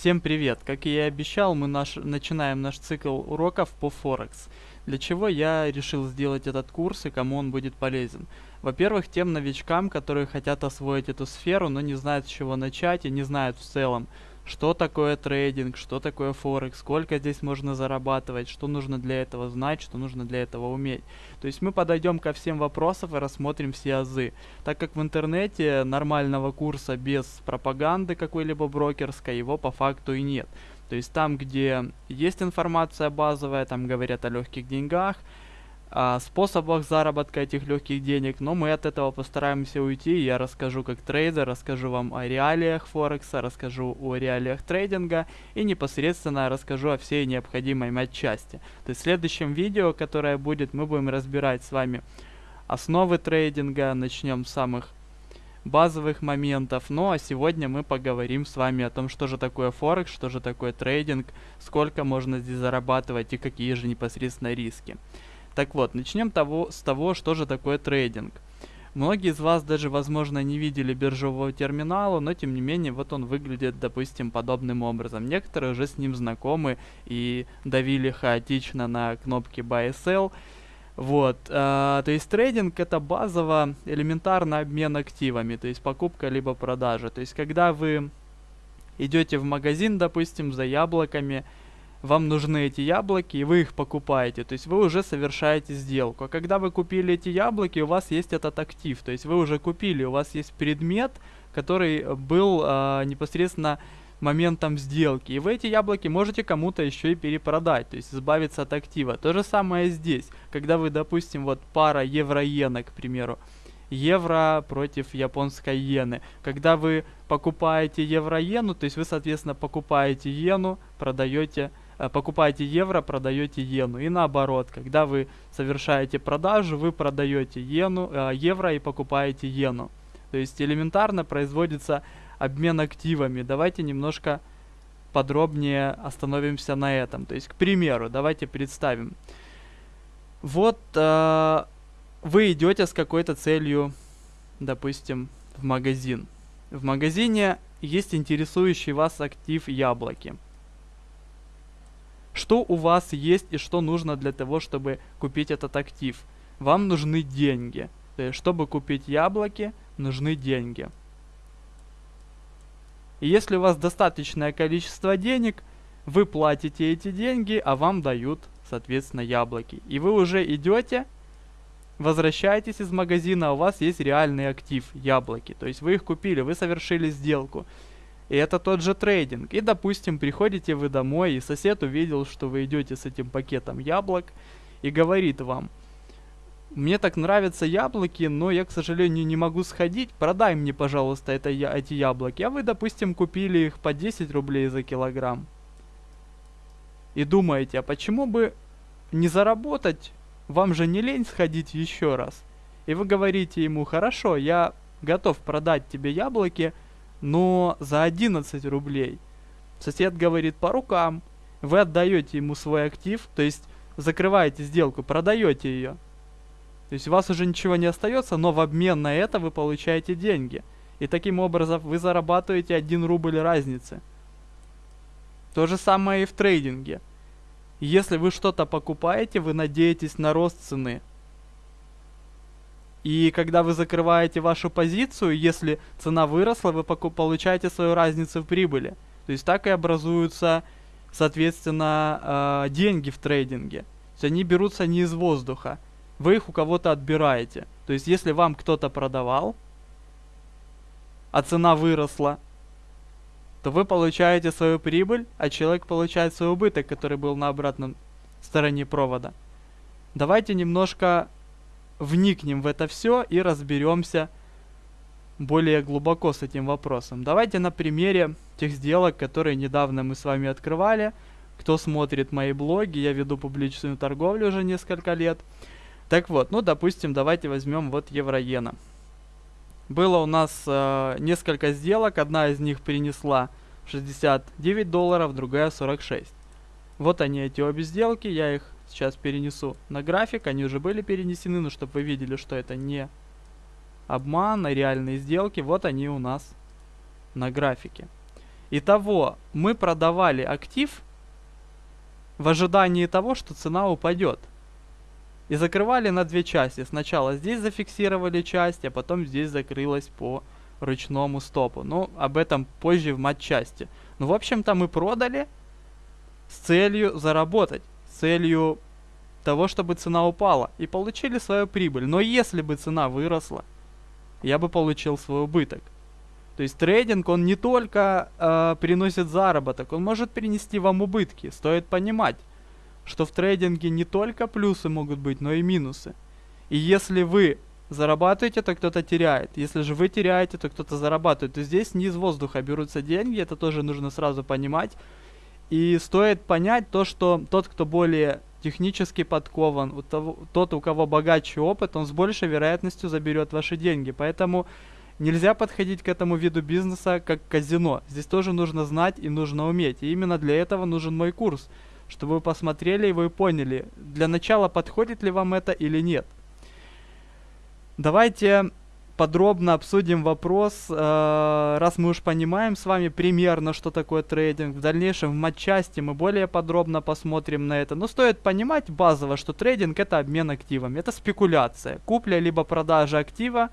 Всем привет! Как и я обещал, мы наш, начинаем наш цикл уроков по Форекс. Для чего я решил сделать этот курс и кому он будет полезен? Во-первых, тем новичкам, которые хотят освоить эту сферу, но не знают с чего начать и не знают в целом, что такое трейдинг, что такое Форекс, сколько здесь можно зарабатывать, что нужно для этого знать, что нужно для этого уметь. То есть мы подойдем ко всем вопросам и рассмотрим все азы. Так как в интернете нормального курса без пропаганды какой-либо брокерской, его по факту и нет. То есть там, где есть информация базовая, там говорят о легких деньгах, способах заработка этих легких денег, но мы от этого постараемся уйти. Я расскажу как трейдер, расскажу вам о реалиях Форекса, расскажу о реалиях трейдинга и непосредственно расскажу о всей необходимой матчасти. То есть в следующем видео, которое будет, мы будем разбирать с вами основы трейдинга, начнем с самых базовых моментов. Ну а сегодня мы поговорим с вами о том, что же такое Форекс, что же такое трейдинг, сколько можно здесь зарабатывать и какие же непосредственно риски. Так вот, начнем того, с того, что же такое трейдинг. Многие из вас даже, возможно, не видели биржевого терминала, но тем не менее, вот он выглядит, допустим, подобным образом. Некоторые уже с ним знакомы и давили хаотично на кнопки Buy и Sell. Вот, э, то есть трейдинг это базово элементарно обмен активами, то есть покупка либо продажа. То есть когда вы идете в магазин, допустим, за яблоками, вам нужны эти яблоки, и вы их покупаете. То есть вы уже совершаете сделку. А когда вы купили эти яблоки, у вас есть этот актив. То есть вы уже купили, у вас есть предмет, который был э, непосредственно моментом сделки. И вы эти яблоки можете кому-то еще и перепродать, то есть избавиться от актива. То же самое здесь. Когда вы, допустим, вот пара евро-иена, к примеру, евро против японской иены. Когда вы покупаете евро-иену, то есть вы, соответственно, покупаете иену, продаете покупаете евро, продаете иену. И наоборот, когда вы совершаете продажу, вы продаете иену, э, евро и покупаете иену. То есть элементарно производится обмен активами. Давайте немножко подробнее остановимся на этом. То есть, к примеру, давайте представим. Вот э, вы идете с какой-то целью, допустим, в магазин. В магазине есть интересующий вас актив яблоки что у вас есть и что нужно для того, чтобы купить этот актив. Вам нужны деньги. То есть, чтобы купить яблоки, нужны деньги. И если у вас достаточное количество денег, вы платите эти деньги, а вам дают, соответственно, яблоки. И вы уже идете, возвращаетесь из магазина, а у вас есть реальный актив, яблоки. То есть вы их купили, вы совершили сделку. И это тот же трейдинг. И, допустим, приходите вы домой, и сосед увидел, что вы идете с этим пакетом яблок, и говорит вам, мне так нравятся яблоки, но я, к сожалению, не могу сходить, продай мне, пожалуйста, это, я, эти яблоки. А вы, допустим, купили их по 10 рублей за килограмм. И думаете, а почему бы не заработать? Вам же не лень сходить еще раз. И вы говорите ему, хорошо, я готов продать тебе яблоки, но за 11 рублей. Сосед говорит по рукам. Вы отдаете ему свой актив, то есть закрываете сделку, продаете ее. То есть у вас уже ничего не остается, но в обмен на это вы получаете деньги. И таким образом вы зарабатываете 1 рубль разницы. То же самое и в трейдинге. Если вы что-то покупаете, вы надеетесь на рост цены. И когда вы закрываете вашу позицию, если цена выросла, вы получаете свою разницу в прибыли. То есть так и образуются, соответственно, э, деньги в трейдинге. То есть они берутся не из воздуха. Вы их у кого-то отбираете. То есть если вам кто-то продавал, а цена выросла, то вы получаете свою прибыль, а человек получает свой убыток, который был на обратной стороне провода. Давайте немножко вникнем в это все и разберемся более глубоко с этим вопросом. Давайте на примере тех сделок, которые недавно мы с вами открывали. Кто смотрит мои блоги, я веду публичную торговлю уже несколько лет. Так вот, ну допустим, давайте возьмем вот евро-иена. Было у нас э, несколько сделок, одна из них принесла 69 долларов, другая 46. Вот они эти обе сделки, я их Сейчас перенесу на график. Они уже были перенесены, но чтобы вы видели, что это не обман, а реальные сделки. Вот они у нас на графике. Итого, мы продавали актив в ожидании того, что цена упадет. И закрывали на две части. Сначала здесь зафиксировали часть, а потом здесь закрылась по ручному стопу. Ну, об этом позже в матчасти. Ну, в общем-то, мы продали с целью заработать, целью того, чтобы цена упала, и получили свою прибыль. Но если бы цена выросла, я бы получил свой убыток. То есть трейдинг, он не только э, приносит заработок, он может принести вам убытки. Стоит понимать, что в трейдинге не только плюсы могут быть, но и минусы. И если вы зарабатываете, то кто-то теряет. Если же вы теряете, то кто-то зарабатывает. То здесь не из воздуха берутся деньги, это тоже нужно сразу понимать. И стоит понять то, что тот, кто более технически подкован, у того, тот, у кого богаче опыт, он с большей вероятностью заберет ваши деньги. Поэтому нельзя подходить к этому виду бизнеса как казино. Здесь тоже нужно знать и нужно уметь. И именно для этого нужен мой курс, чтобы вы посмотрели и вы поняли, для начала подходит ли вам это или нет. Давайте подробно обсудим вопрос, э, раз мы уж понимаем с вами примерно, что такое трейдинг. В дальнейшем в матчасти мы более подробно посмотрим на это. Но стоит понимать базово, что трейдинг это обмен активами, это спекуляция. Купля либо продажа актива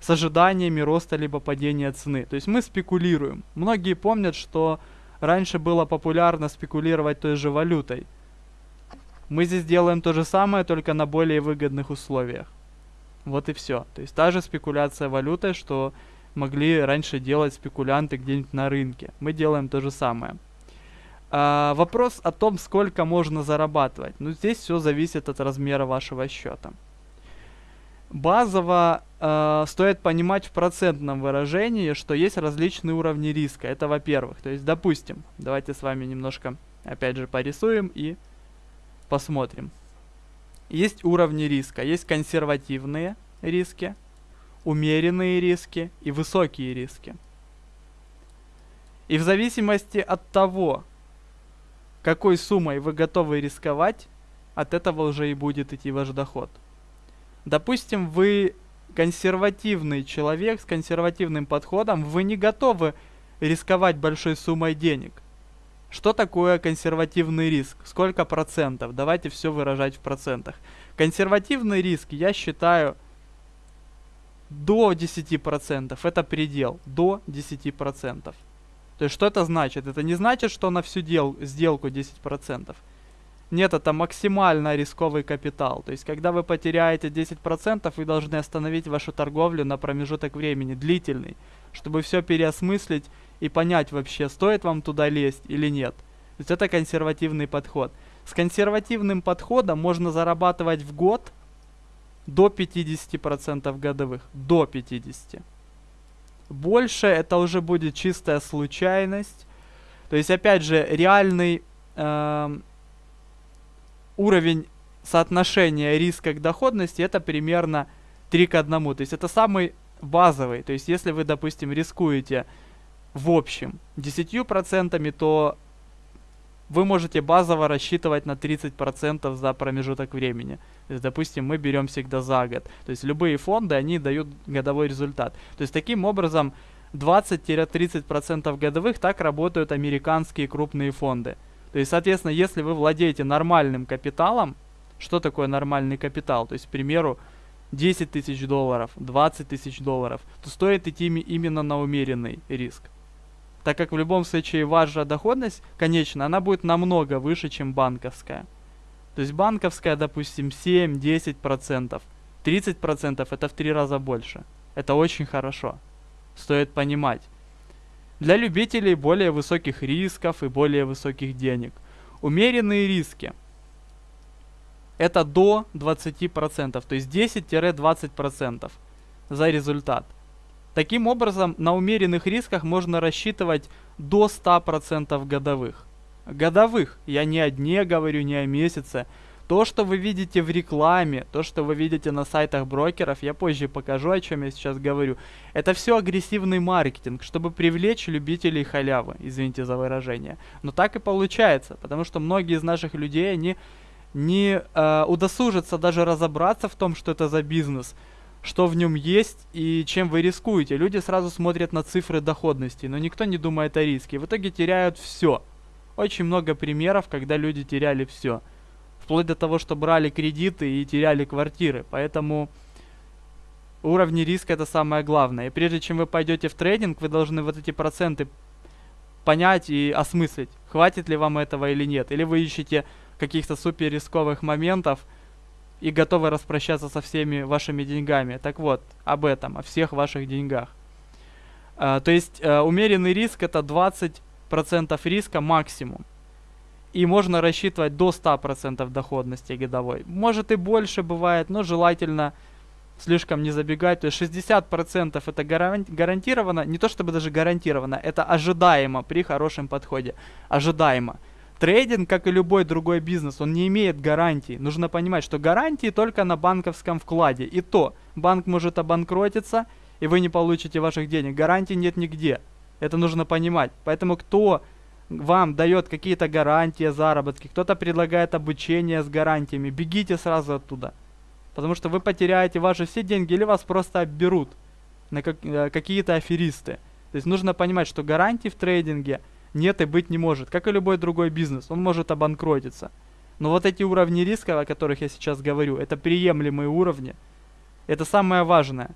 с ожиданиями роста либо падения цены. То есть мы спекулируем. Многие помнят, что раньше было популярно спекулировать той же валютой. Мы здесь делаем то же самое, только на более выгодных условиях. Вот и все. То есть та же спекуляция валютой, что могли раньше делать спекулянты где-нибудь на рынке. Мы делаем то же самое. А, вопрос о том, сколько можно зарабатывать. Ну, здесь все зависит от размера вашего счета. Базово э, стоит понимать в процентном выражении, что есть различные уровни риска. Это во-первых. То есть, допустим, давайте с вами немножко, опять же, порисуем и посмотрим. Есть уровни риска. Есть консервативные риски, умеренные риски и высокие риски. И в зависимости от того, какой суммой вы готовы рисковать, от этого уже и будет идти ваш доход. Допустим, вы консервативный человек с консервативным подходом, вы не готовы рисковать большой суммой денег – что такое консервативный риск? Сколько процентов? Давайте все выражать в процентах. Консервативный риск, я считаю, до 10%. Это предел. До 10%. То есть что это значит? Это не значит, что на всю дел, сделку 10%. Нет, это максимально рисковый капитал. То есть, когда вы потеряете 10%, вы должны остановить вашу торговлю на промежуток времени, длительный, чтобы все переосмыслить и понять вообще, стоит вам туда лезть или нет. То есть это консервативный подход. С консервативным подходом можно зарабатывать в год до 50% годовых. До 50%. Больше это уже будет чистая случайность. То есть, опять же, реальный э, уровень соотношения риска к доходности это примерно 3 к 1. То есть это самый базовый. То есть если вы, допустим, рискуете в общем 10%, то вы можете базово рассчитывать на 30% за промежуток времени. То есть, допустим, мы берем всегда за год. То есть любые фонды, они дают годовой результат. То есть таким образом 20-30% годовых так работают американские крупные фонды. То есть, соответственно, если вы владеете нормальным капиталом, что такое нормальный капитал? То есть, к примеру, 10 тысяч долларов, 20 тысяч долларов, то стоит идти именно на умеренный риск так как в любом случае ваша доходность, конечно, она будет намного выше, чем банковская. То есть банковская, допустим, 7-10%. 30% это в три раза больше. Это очень хорошо. Стоит понимать. Для любителей более высоких рисков и более высоких денег. Умеренные риски. Это до 20%, то есть 10-20% за результат. Таким образом, на умеренных рисках можно рассчитывать до 100% годовых. Годовых, я не о дне говорю, не о месяце. То, что вы видите в рекламе, то, что вы видите на сайтах брокеров, я позже покажу, о чем я сейчас говорю. Это все агрессивный маркетинг, чтобы привлечь любителей халявы, извините за выражение. Но так и получается, потому что многие из наших людей, они не э, удосужатся даже разобраться в том, что это за бизнес, что в нем есть и чем вы рискуете. Люди сразу смотрят на цифры доходности, но никто не думает о риске. В итоге теряют все. Очень много примеров, когда люди теряли все. Вплоть до того, что брали кредиты и теряли квартиры. Поэтому уровни риска это самое главное. И прежде чем вы пойдете в трейдинг, вы должны вот эти проценты понять и осмыслить, хватит ли вам этого или нет. Или вы ищете каких-то супер рисковых моментов, и готовы распрощаться со всеми вашими деньгами. Так вот, об этом, о всех ваших деньгах. А, то есть а, умеренный риск это 20% риска максимум. И можно рассчитывать до 100% доходности годовой. Может и больше бывает, но желательно слишком не забегать. То есть 60% это гарантированно, не то чтобы даже гарантированно, это ожидаемо при хорошем подходе. Ожидаемо. Трейдинг, как и любой другой бизнес, он не имеет гарантий. Нужно понимать, что гарантии только на банковском вкладе. И то, банк может обанкротиться, и вы не получите ваших денег. Гарантий нет нигде. Это нужно понимать. Поэтому кто вам дает какие-то гарантии, заработки, кто-то предлагает обучение с гарантиями, бегите сразу оттуда. Потому что вы потеряете ваши все деньги или вас просто обберут на как, э, какие-то аферисты. То есть нужно понимать, что гарантии в трейдинге – нет и быть не может. Как и любой другой бизнес, он может обанкротиться. Но вот эти уровни риска, о которых я сейчас говорю, это приемлемые уровни. Это самое важное.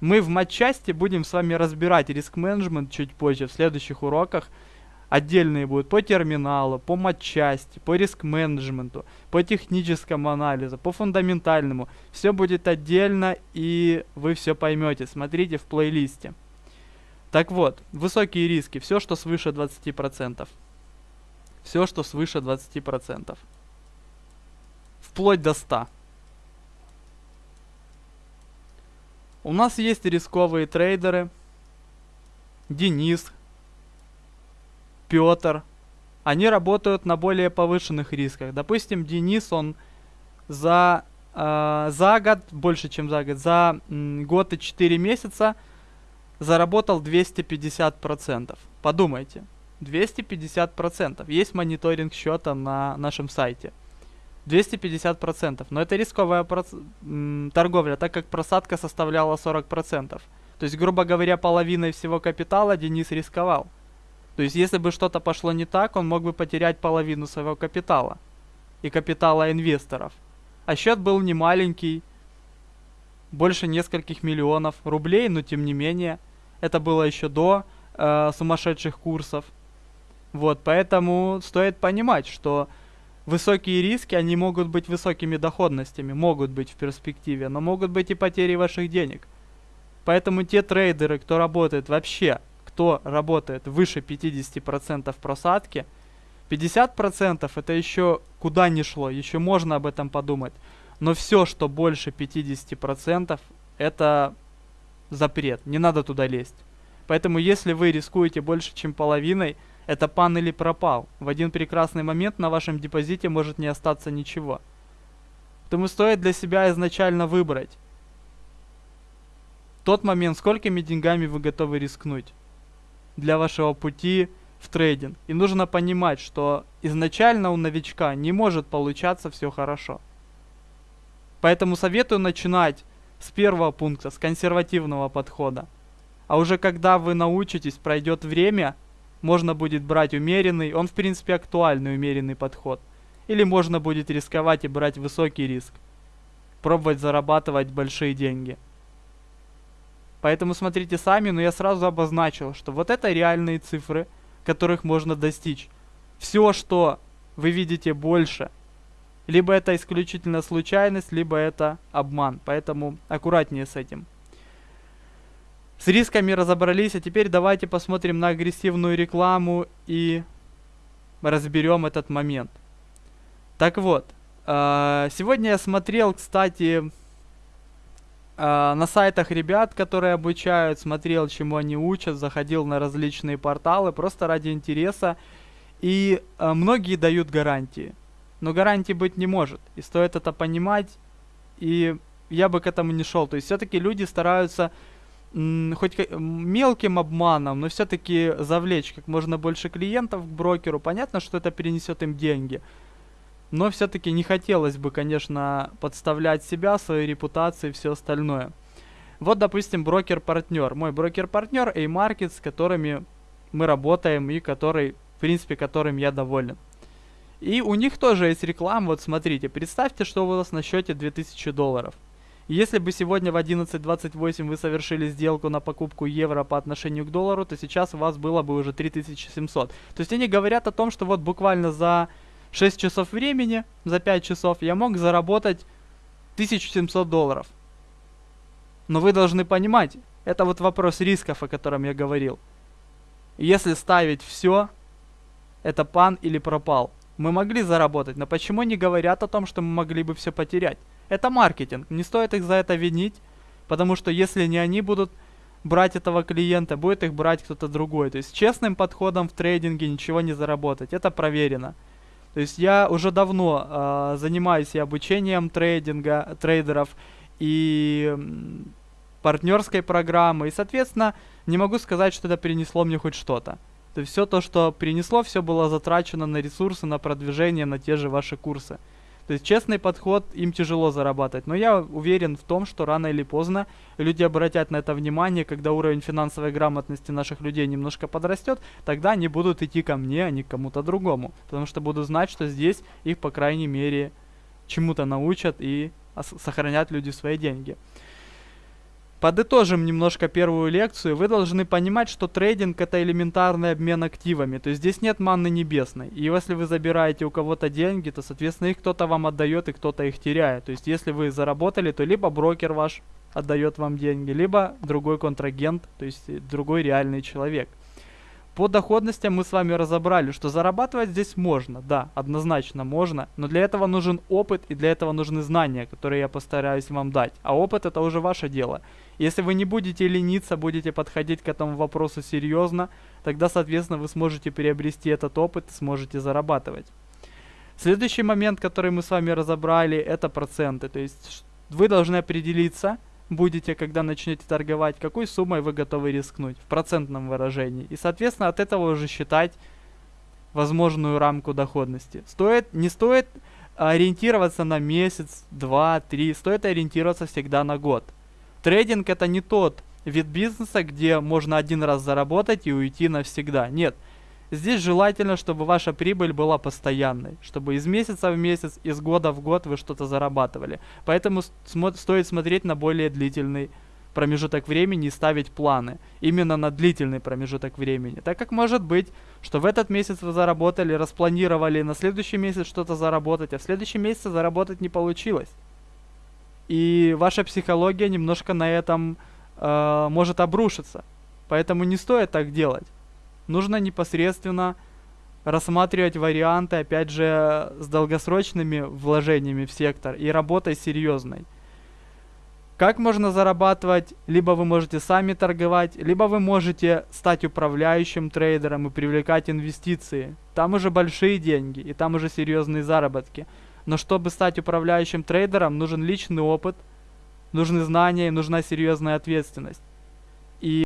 Мы в матчасти будем с вами разбирать риск-менеджмент чуть позже, в следующих уроках. Отдельные будут по терминалу, по матчасти, по риск-менеджменту, по техническому анализу, по фундаментальному. Все будет отдельно, и вы все поймете. Смотрите в плейлисте. Так вот, высокие риски, все, что свыше 20%. Все, что свыше 20%. Вплоть до 100. У нас есть рисковые трейдеры. Денис, Петр. Они работают на более повышенных рисках. Допустим, Денис, он за, э, за год, больше чем за год, за м, год и 4 месяца – заработал 250%. Подумайте, 250%. Есть мониторинг счета на нашем сайте. 250%. Но это рисковая проц- торговля, так как просадка составляла 40%. То есть, грубо говоря, половиной всего капитала Денис рисковал. То есть, если бы что-то пошло не так, он мог бы потерять половину своего капитала. И капитала инвесторов. А счет был не маленький, больше нескольких миллионов рублей, но тем не менее – это было еще до э, сумасшедших курсов. Вот, поэтому стоит понимать, что высокие риски, они могут быть высокими доходностями, могут быть в перспективе, но могут быть и потери ваших денег. Поэтому те трейдеры, кто работает вообще, кто работает выше 50% просадки, 50% это еще куда не шло, еще можно об этом подумать. Но все, что больше 50%, это запрет, не надо туда лезть. Поэтому если вы рискуете больше, чем половиной, это пан или пропал. В один прекрасный момент на вашем депозите может не остаться ничего. Поэтому стоит для себя изначально выбрать тот момент, сколькими деньгами вы готовы рискнуть для вашего пути в трейдинг. И нужно понимать, что изначально у новичка не может получаться все хорошо. Поэтому советую начинать с первого пункта, с консервативного подхода. А уже когда вы научитесь, пройдет время, можно будет брать умеренный, он в принципе актуальный умеренный подход. Или можно будет рисковать и брать высокий риск. Пробовать зарабатывать большие деньги. Поэтому смотрите сами, но я сразу обозначил, что вот это реальные цифры, которых можно достичь. Все, что вы видите больше – либо это исключительно случайность, либо это обман. Поэтому аккуратнее с этим. С рисками разобрались, а теперь давайте посмотрим на агрессивную рекламу и разберем этот момент. Так вот, э, сегодня я смотрел, кстати, э, на сайтах ребят, которые обучают, смотрел, чему они учат, заходил на различные порталы просто ради интереса. И э, многие дают гарантии но гарантий быть не может. И стоит это понимать, и я бы к этому не шел. То есть все-таки люди стараются хоть мелким обманом, но все-таки завлечь как можно больше клиентов к брокеру. Понятно, что это перенесет им деньги. Но все-таки не хотелось бы, конечно, подставлять себя, свою репутацию и все остальное. Вот, допустим, брокер-партнер. Мой брокер-партнер A-Market, с которыми мы работаем и который, в принципе, которым я доволен. И у них тоже есть реклама. Вот смотрите, представьте, что у вас на счете 2000 долларов. Если бы сегодня в 11.28 вы совершили сделку на покупку евро по отношению к доллару, то сейчас у вас было бы уже 3700. То есть они говорят о том, что вот буквально за 6 часов времени, за 5 часов я мог заработать 1700 долларов. Но вы должны понимать, это вот вопрос рисков, о котором я говорил. Если ставить все, это пан или пропал. Мы могли заработать, но почему не говорят о том, что мы могли бы все потерять? Это маркетинг, не стоит их за это винить, потому что если не они будут брать этого клиента, будет их брать кто-то другой. То есть честным подходом в трейдинге ничего не заработать, это проверено. То есть я уже давно э, занимаюсь и обучением трейдинга, трейдеров, и партнерской программы. И, соответственно, не могу сказать, что это принесло мне хоть что-то. То есть все то, что принесло, все было затрачено на ресурсы, на продвижение, на те же ваши курсы. То есть честный подход, им тяжело зарабатывать. Но я уверен в том, что рано или поздно люди обратят на это внимание, когда уровень финансовой грамотности наших людей немножко подрастет, тогда они будут идти ко мне, а не к кому-то другому. Потому что буду знать, что здесь их, по крайней мере, чему-то научат и сохранят люди свои деньги. Подытожим немножко первую лекцию. Вы должны понимать, что трейдинг это элементарный обмен активами. То есть здесь нет манны небесной. И если вы забираете у кого-то деньги, то, соответственно, их кто-то вам отдает и кто-то их теряет. То есть если вы заработали, то либо брокер ваш отдает вам деньги, либо другой контрагент, то есть другой реальный человек. По доходностям мы с вами разобрали, что зарабатывать здесь можно, да, однозначно можно, но для этого нужен опыт и для этого нужны знания, которые я постараюсь вам дать. А опыт это уже ваше дело. Если вы не будете лениться, будете подходить к этому вопросу серьезно, тогда, соответственно, вы сможете приобрести этот опыт сможете зарабатывать. Следующий момент, который мы с вами разобрали, это проценты. То есть вы должны определиться, будете, когда начнете торговать, какой суммой вы готовы рискнуть в процентном выражении. И, соответственно, от этого уже считать возможную рамку доходности. Стоит, не стоит ориентироваться на месяц, два, три, стоит ориентироваться всегда на год. Трейдинг это не тот вид бизнеса, где можно один раз заработать и уйти навсегда. Нет, Здесь желательно, чтобы ваша прибыль была постоянной, чтобы из месяца в месяц, из года в год вы что-то зарабатывали. Поэтому смо стоит смотреть на более длительный промежуток времени и ставить планы именно на длительный промежуток времени. Так как может быть, что в этот месяц вы заработали, распланировали на следующий месяц что-то заработать, а в следующем месяце заработать не получилось. И ваша психология немножко на этом э, может обрушиться. Поэтому не стоит так делать нужно непосредственно рассматривать варианты, опять же, с долгосрочными вложениями в сектор и работой серьезной. Как можно зарабатывать? Либо вы можете сами торговать, либо вы можете стать управляющим трейдером и привлекать инвестиции. Там уже большие деньги и там уже серьезные заработки. Но чтобы стать управляющим трейдером, нужен личный опыт, нужны знания и нужна серьезная ответственность. И